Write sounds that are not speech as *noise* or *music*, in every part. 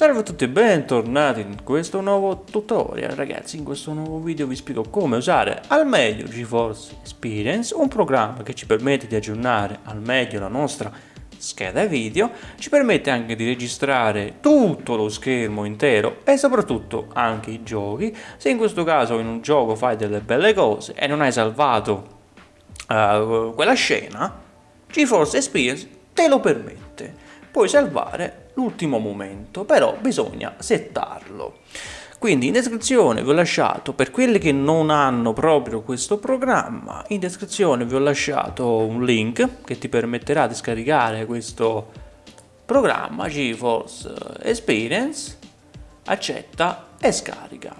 Salve a tutti e bentornati in questo nuovo tutorial. Ragazzi, in questo nuovo video vi spiego come usare al meglio GeForce Experience, un programma che ci permette di aggiornare al meglio la nostra scheda video, ci permette anche di registrare tutto lo schermo intero e soprattutto anche i giochi, se in questo caso in un gioco fai delle belle cose e non hai salvato uh, quella scena, GeForce Experience te lo permette. Puoi salvare l'ultimo momento, però bisogna settarlo. Quindi in descrizione vi ho lasciato, per quelli che non hanno proprio questo programma, in descrizione vi ho lasciato un link che ti permetterà di scaricare questo programma GeForce Experience, accetta e scarica.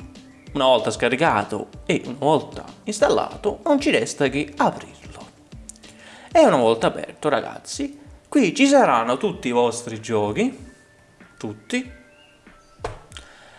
Una volta scaricato e una volta installato non ci resta che aprirlo. E una volta aperto ragazzi Qui ci saranno tutti i vostri giochi, tutti.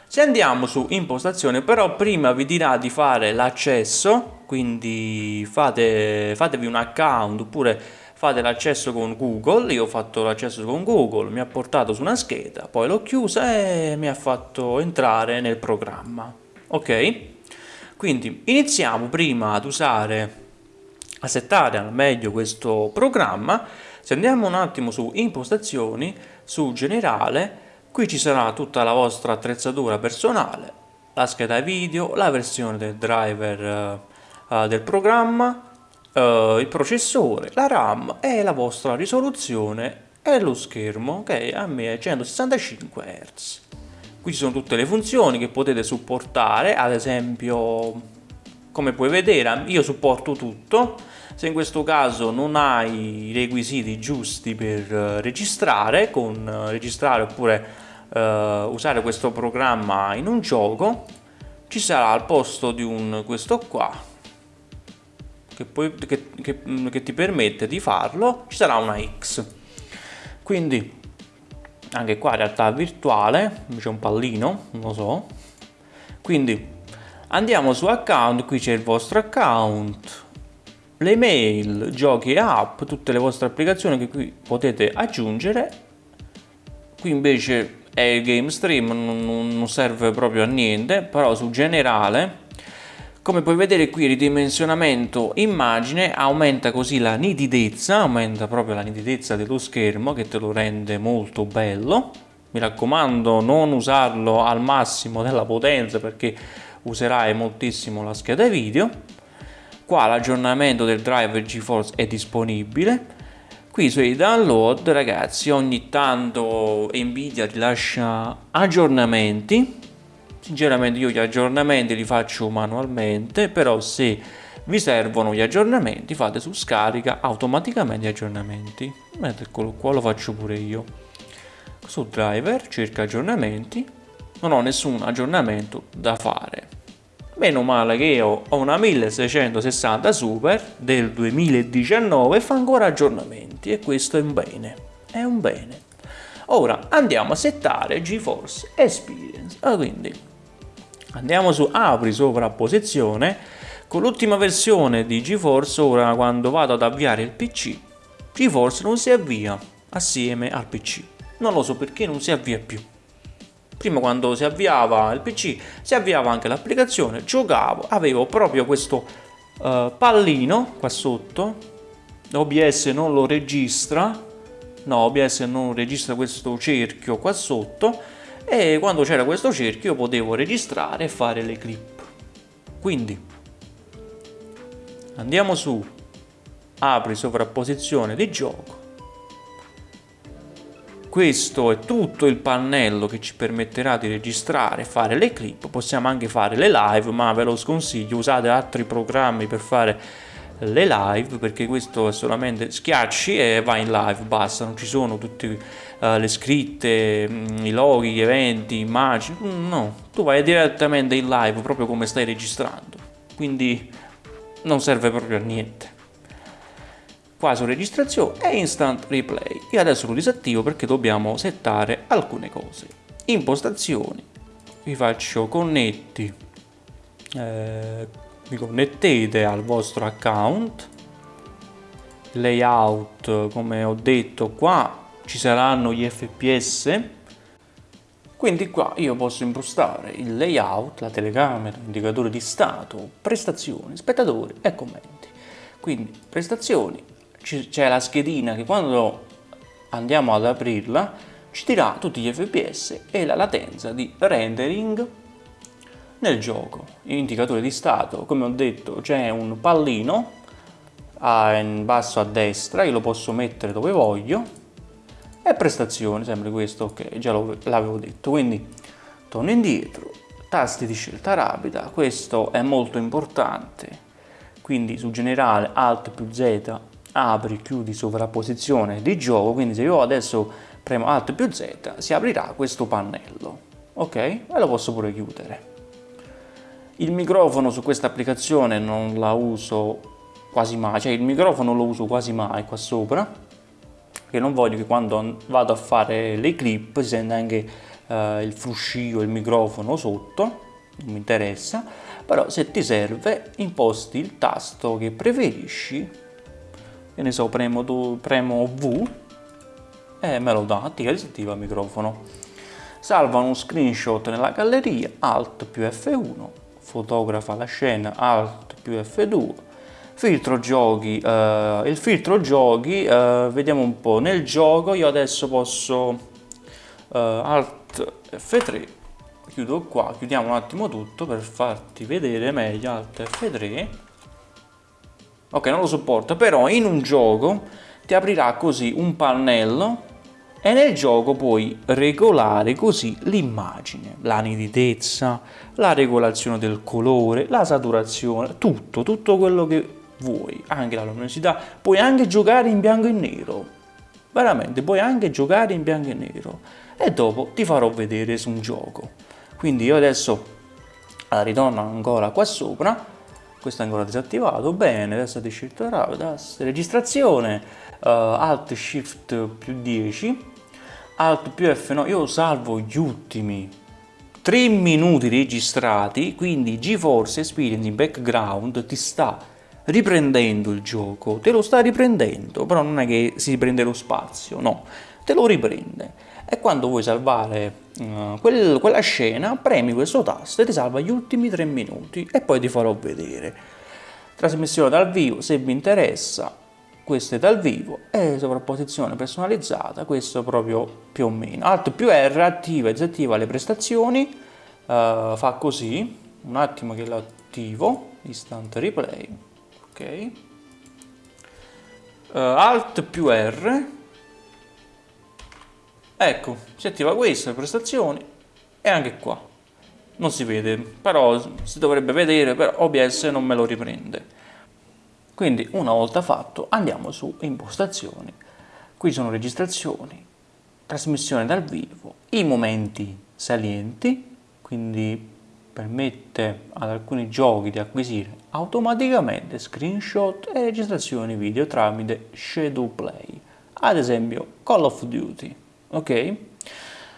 Se andiamo su impostazione, però prima vi dirà di fare l'accesso, quindi fate, fatevi un account oppure fate l'accesso con Google, io ho fatto l'accesso con Google, mi ha portato su una scheda, poi l'ho chiusa e mi ha fatto entrare nel programma, ok? Quindi iniziamo prima ad usare, a settare al meglio questo programma, se andiamo un attimo su impostazioni, su generale, qui ci sarà tutta la vostra attrezzatura personale, la scheda video, la versione del driver uh, del programma, uh, il processore, la RAM e la vostra risoluzione e lo schermo che a me è 165 Hz. Qui ci sono tutte le funzioni che potete supportare, ad esempio come puoi vedere io supporto tutto, se in questo caso non hai i requisiti giusti per uh, registrare, con uh, registrare oppure uh, usare questo programma in un gioco, ci sarà al posto di un questo qua che, poi, che, che, mm, che ti permette di farlo, ci sarà una X. Quindi anche qua realtà virtuale, c'è un pallino, non lo so. Quindi andiamo su account, qui c'è il vostro account, le mail, giochi e app, tutte le vostre applicazioni che qui potete aggiungere. Qui invece è il game stream, non, serve proprio a niente, però su generale come puoi vedere qui ridimensionamento immagine aumenta così la nitidezza, aumenta proprio la nitidezza dello schermo che te lo rende molto bello. Mi raccomando non usarlo al massimo della potenza perché userai moltissimo la scheda video qua l'aggiornamento del driver GeForce è disponibile. Qui sui download ragazzi ogni tanto Nvidia rilascia aggiornamenti. Sinceramente io gli aggiornamenti li faccio manualmente però se vi servono gli aggiornamenti fate su scarica automaticamente gli aggiornamenti. Eccolo qua lo faccio pure io. Su driver cerca aggiornamenti. Non ho nessun aggiornamento da fare Meno male che io ho una 1660 Super del 2019 e fa ancora aggiornamenti e questo è un bene, è un bene. Ora andiamo a settare GeForce Experience, ah, quindi andiamo su apri sovrapposizione, con l'ultima versione di GeForce ora quando vado ad avviare il PC, GeForce non si avvia assieme al PC, non lo so perché non si avvia più prima quando si avviava il pc si avviava anche l'applicazione giocavo avevo proprio questo uh, pallino qua sotto. OBS non lo registra. No OBS non registra questo cerchio qua sotto. E quando c'era questo cerchio potevo registrare e fare le clip. Quindi andiamo su. Apri sovrapposizione di gioco questo è tutto il pannello che ci permetterà di registrare fare le clip, possiamo anche fare le live, ma ve lo sconsiglio, usate altri programmi per fare le live perché questo è solamente schiacci e vai in live, basta, non ci sono tutte uh, le scritte, mm, i loghi, gli eventi, immagini, mm, no, tu vai direttamente in live proprio come stai registrando, quindi non serve proprio a niente qua su registrazione e instant replay. Io adesso lo disattivo perché dobbiamo settare alcune cose. Impostazioni. Vi faccio connetti. Eh, vi connettete al vostro account. Layout come ho detto qua ci saranno gli fps Quindi qua io posso impostare il layout, la telecamera, indicatore di stato, prestazioni, spettatori e commenti. Quindi prestazioni, c'è la schedina che quando andiamo ad aprirla ci dirà tutti gli fps e la latenza di rendering nel gioco. Indicatore di stato, come ho detto, c'è un pallino in basso a destra, io lo posso mettere dove voglio, e prestazioni, sempre questo, ok, già l'avevo detto, quindi torno indietro, tasti di scelta rapida, questo è molto importante, quindi su generale Alt più Z apri, chiudi sovrapposizione di gioco, quindi se io adesso premo Alt più Z si aprirà questo pannello, ok? E lo posso pure chiudere. Il microfono su questa applicazione non la uso quasi mai, cioè il microfono lo uso quasi mai qua sopra, perché non voglio che quando vado a fare le clip si senta anche eh, il fruscio, il microfono sotto, non mi interessa, però se ti serve imposti il tasto che preferisci, che ne so, premo, premo V e me lo dà, attiva e disattiva il microfono. Salva uno screenshot nella galleria, Alt più F1, fotografa la scena Alt più F2 filtro giochi uh, il filtro giochi uh, vediamo un po' nel gioco io adesso posso uh, Alt F3 chiudo qua chiudiamo un attimo tutto per farti vedere meglio Alt F3 ok non lo sopporta però in un gioco ti aprirà così un pannello e nel gioco puoi regolare così l'immagine, la nitidezza, la regolazione del colore, la saturazione, tutto, tutto quello che vuoi, anche la luminosità, puoi anche giocare in bianco e nero, veramente puoi anche giocare in bianco e nero. E dopo ti farò vedere su un gioco. Quindi io adesso ritorno ancora qua sopra, questo è ancora disattivato, bene, adesso di scelta rapida, registrazione, uh, Alt Shift più 10, Alt più F9, io salvo gli ultimi 3 minuti registrati, quindi GeForce Experience in background ti sta riprendendo il gioco, te lo sta riprendendo, però non è che si riprende lo spazio, no, te lo riprende. E quando vuoi salvare uh, quel, quella scena, premi questo tasto e ti salva gli ultimi 3 minuti e poi ti farò vedere. Trasmissione dal vivo, se vi interessa, questo è dal vivo. E sovrapposizione personalizzata, questo proprio più o meno. Alt più R attiva e disattiva le prestazioni, uh, fa così, un attimo che lo attivo, replay, Uh, Alt più R, ecco, si attiva questo, le prestazioni e anche qua. Non si vede, però si dovrebbe vedere, però OBS non me lo riprende. Quindi una volta fatto andiamo su impostazioni, qui sono registrazioni, trasmissione dal vivo, i momenti salienti, quindi permette ad alcuni giochi di acquisire automaticamente screenshot e registrazioni video tramite Shadow Play, ad esempio Call of Duty, ok?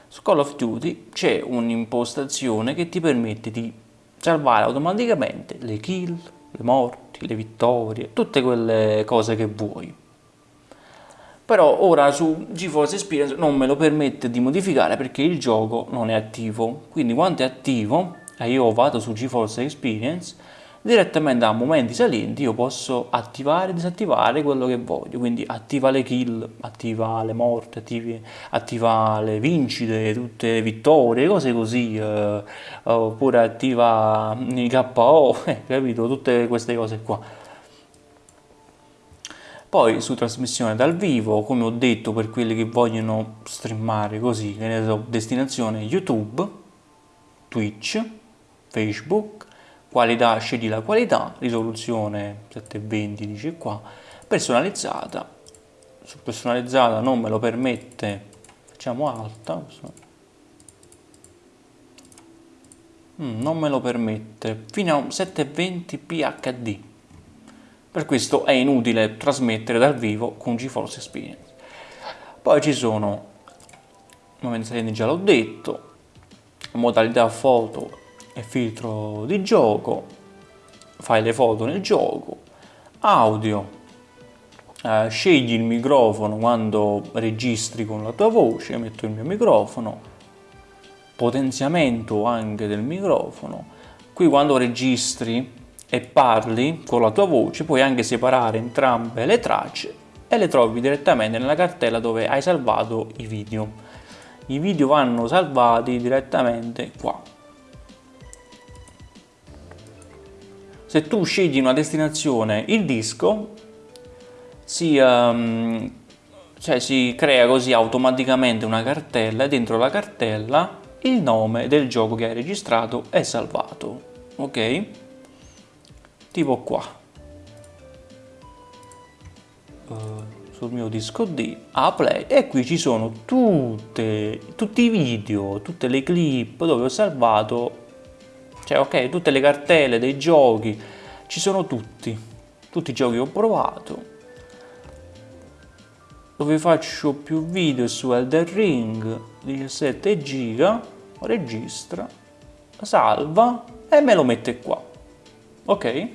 Su Call of Duty c'è un'impostazione che ti permette di salvare automaticamente le kill, le morti, le vittorie, tutte quelle cose che vuoi. Però ora su GeForce Experience non me lo permette di modificare perché il gioco non è attivo. Quindi quando è attivo, e io vado su GeForce Experience, direttamente a momenti salienti io posso attivare e disattivare quello che voglio quindi attiva le kill, attiva le morte, attivi, attiva le vincite, tutte le vittorie, cose così eh, oppure attiva i KO, *laughs* eh, capito? Tutte queste cose qua poi su trasmissione dal vivo, come ho detto per quelli che vogliono streamare così, che ne so, destinazione YouTube, Twitch, Facebook, qualità, scegli la qualità, risoluzione 720 dice qua, personalizzata, su personalizzata non me lo permette, facciamo alta, mm, non me lo permette, fino a 720p HD, per questo è inutile trasmettere dal vivo con GeForce Experience. Poi ci sono, momenti già l'ho detto, modalità foto e filtro di gioco, fai le foto nel gioco, audio, eh, scegli il microfono quando registri con la tua voce, metto il mio microfono, potenziamento anche del microfono. Qui quando registri e parli con la tua voce puoi anche separare entrambe le tracce e le trovi direttamente nella cartella dove hai salvato i video. I video vanno salvati direttamente qua se tu scegli una destinazione il disco si, um, cioè si crea così automaticamente una cartella e dentro la cartella il nome del gioco che hai registrato è salvato ok? Tipo qua. Uh, sul mio disco D a play e qui ci sono tutte, tutti i video tutte le clip dove ho salvato cioè ok tutte le cartelle dei giochi ci sono tutti. Tutti i giochi che ho provato. Dove faccio più video su Elder Ring 17 giga registra salva e me lo mette qua. Ok?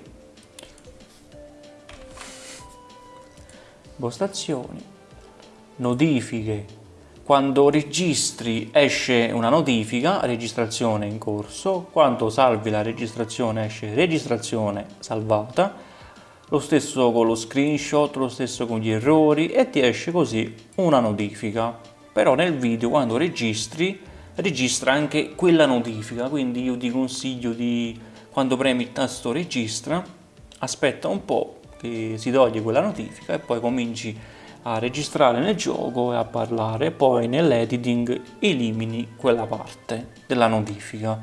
Impostazioni notifiche quando registri esce una notifica, registrazione in corso, quando salvi la registrazione esce registrazione salvata, lo stesso con lo screenshot, lo stesso con gli errori e ti esce così una notifica. Però nel video quando registri, registra anche quella notifica, quindi io ti consiglio di, quando premi il tasto registra, aspetta un po' che si toglie quella notifica e poi cominci a a registrare nel gioco e a parlare, poi nell'editing elimini quella parte della notifica.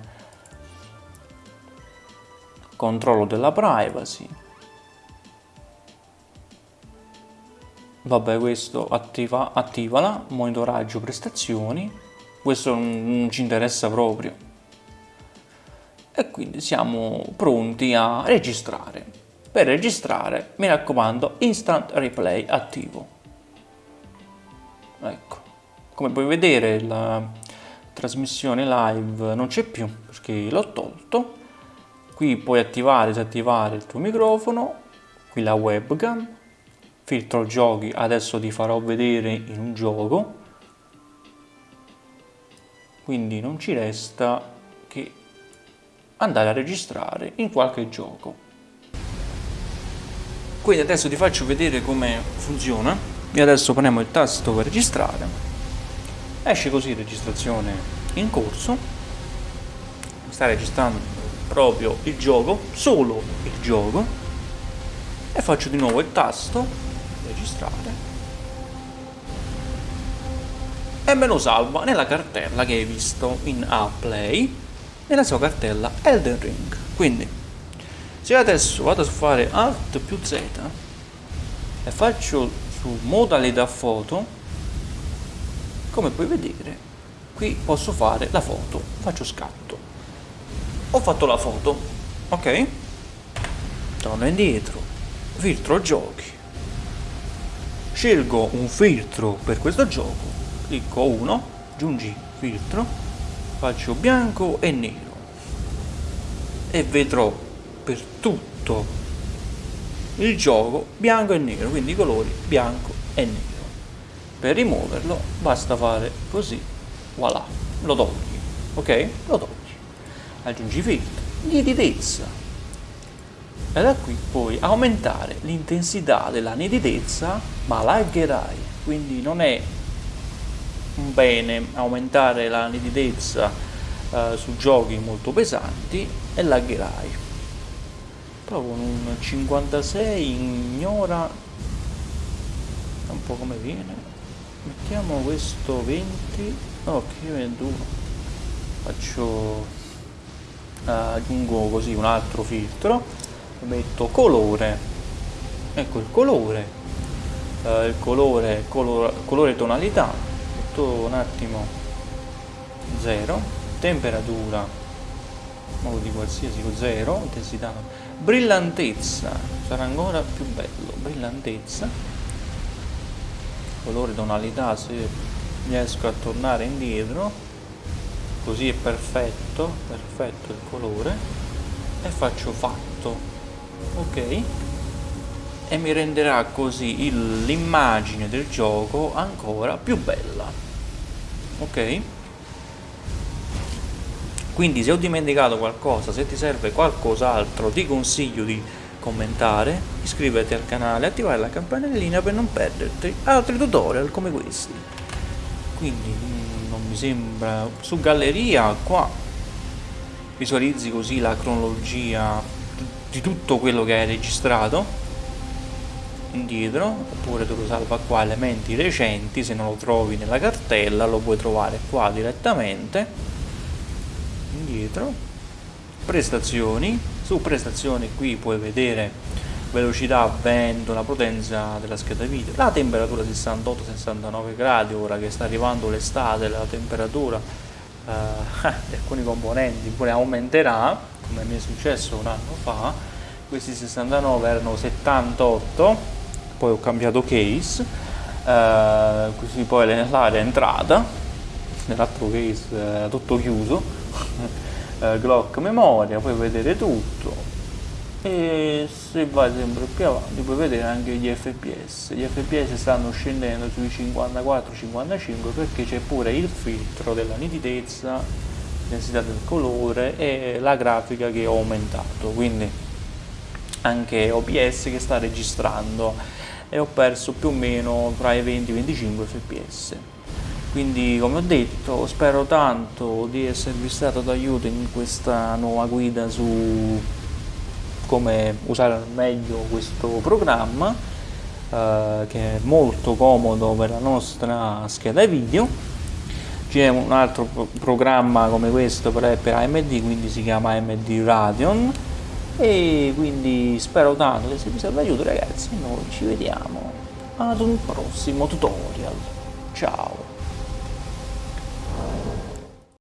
Controllo della privacy. Vabbè, questo attiva, attivala, monitoraggio prestazioni. Questo non ci interessa proprio. E quindi siamo pronti a registrare. Per registrare, mi raccomando, instant replay attivo ecco. Come puoi vedere la trasmissione live non c'è più perché l'ho tolto. Qui puoi attivare e disattivare il tuo microfono qui la webcam. Filtro giochi adesso ti farò vedere in un gioco. Quindi non ci resta che andare a registrare in qualche gioco. Quindi adesso ti faccio vedere come funziona io adesso premo il tasto per registrare. Esce così registrazione in corso. Sta registrando proprio il gioco solo il gioco. E faccio di nuovo il tasto registrare. E me lo salva nella cartella che hai visto in A Play nella sua cartella Elden Ring. Quindi se adesso vado a fare Alt più Z e faccio su modalità foto come puoi vedere qui posso fare la foto faccio scatto. Ho fatto la foto ok? Torno indietro filtro giochi. Scelgo un filtro per questo gioco clicco 1 aggiungi filtro faccio bianco e nero. E vedrò per tutto il gioco bianco e nero, quindi i colori bianco e nero. Per rimuoverlo basta fare così, voilà, lo togli, ok? Lo togli. Aggiungi filtro, nitidezza. E da qui puoi aumentare l'intensità della nitidezza, ma lagherai, quindi non è un bene aumentare la nitidezza eh, su giochi molto pesanti e lagherai però con un 56 ignora un po' come viene. Mettiamo questo 20 ok 21 faccio uh, aggiungo così un altro filtro. Metto colore. Ecco il colore. Uh, il colore color, colore tonalità. Metto un attimo 0 temperatura. Modo di qualsiasi 0 intensità brillantezza. Sarà ancora più bello. Brillantezza. Colore tonalità se riesco a tornare indietro. Così è perfetto perfetto il colore. E faccio fatto. Ok. E mi renderà così l'immagine del gioco ancora più bella. Ok quindi se ho dimenticato qualcosa se ti serve qualcos'altro ti consiglio di commentare iscriverti al canale attivare la campanellina per non perderti altri tutorial come questi. Quindi mm, non mi sembra su galleria qua visualizzi così la cronologia di tutto quello che hai registrato indietro oppure tu lo salva qua elementi recenti se non lo trovi nella cartella lo puoi trovare qua direttamente indietro. Prestazioni. Su prestazioni qui puoi vedere velocità, vento, la potenza della scheda video, la temperatura 68-69 gradi, ora che sta arrivando l'estate la temperatura eh, *laughs* di alcuni componenti pure aumenterà, come mi è successo un anno fa, questi 69 erano 78, poi ho cambiato case, eh, così poi l'area è entrata, nell'altro case era tutto chiuso, eh, Glock memoria, puoi vedere tutto. E se vai sempre più avanti puoi vedere anche gli fps gli fps stanno scendendo sui 54-55 perché c'è pure il filtro della nitidezza densità del colore e la grafica che ho aumentato. Quindi anche OBS che sta registrando. E ho perso più o meno tra i 20 e i 25 fps quindi come ho detto spero tanto di esservi stato d'aiuto in questa nuova guida su come usare al meglio questo programma eh, che è molto comodo per la nostra scheda video. C'è un altro pro programma come questo per, per AMD quindi si chiama AMD Radeon. E quindi spero tanto che se vi serve aiuto ragazzi. Noi ci vediamo ad un prossimo tutorial. Ciao